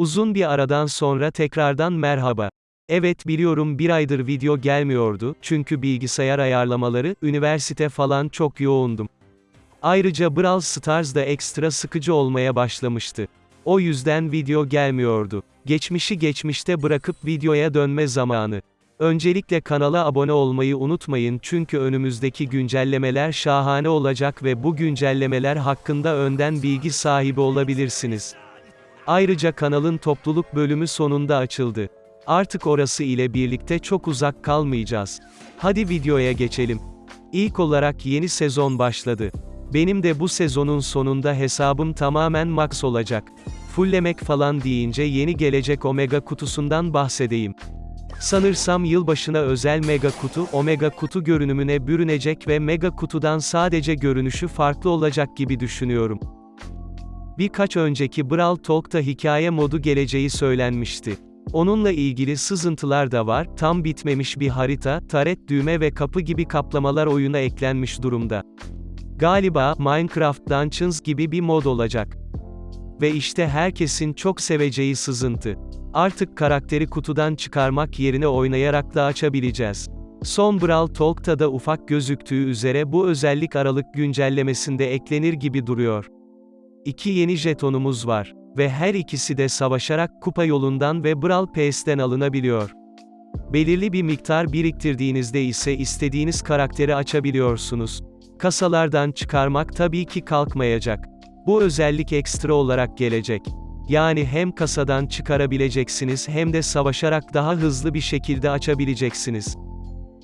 Uzun bir aradan sonra tekrardan merhaba. Evet biliyorum bir aydır video gelmiyordu, çünkü bilgisayar ayarlamaları, üniversite falan çok yoğundum. Ayrıca Brawl Stars da ekstra sıkıcı olmaya başlamıştı. O yüzden video gelmiyordu. Geçmişi geçmişte bırakıp videoya dönme zamanı. Öncelikle kanala abone olmayı unutmayın çünkü önümüzdeki güncellemeler şahane olacak ve bu güncellemeler hakkında önden bilgi sahibi olabilirsiniz. Ayrıca kanalın topluluk bölümü sonunda açıldı. Artık orası ile birlikte çok uzak kalmayacağız. Hadi videoya geçelim. İlk olarak yeni sezon başladı. Benim de bu sezonun sonunda hesabım tamamen max olacak. Fulllemek falan deyince yeni gelecek Omega kutusundan bahsedeyim. Sanırsam yılbaşına özel mega kutu, omega kutu görünümüne bürünecek ve mega kutudan sadece görünüşü farklı olacak gibi düşünüyorum. Birkaç önceki Brawl Talk'ta hikaye modu geleceği söylenmişti. Onunla ilgili sızıntılar da var, tam bitmemiş bir harita, taret düğme ve kapı gibi kaplamalar oyuna eklenmiş durumda. Galiba, Minecraft Dungeons gibi bir mod olacak. Ve işte herkesin çok seveceği sızıntı. Artık karakteri kutudan çıkarmak yerine oynayarak da açabileceğiz. Son Brawl Talk'ta da ufak gözüktüğü üzere bu özellik Aralık güncellemesinde eklenir gibi duruyor. İki yeni jetonumuz var. Ve her ikisi de savaşarak kupa yolundan ve Brawl Pass'ten alınabiliyor. Belirli bir miktar biriktirdiğinizde ise istediğiniz karakteri açabiliyorsunuz. Kasalardan çıkarmak tabii ki kalkmayacak. Bu özellik ekstra olarak gelecek. Yani hem kasadan çıkarabileceksiniz hem de savaşarak daha hızlı bir şekilde açabileceksiniz.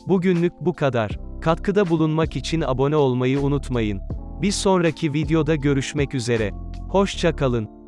Bugünlük bu kadar. Katkıda bulunmak için abone olmayı unutmayın. Bir sonraki videoda görüşmek üzere. Hoşça kalın.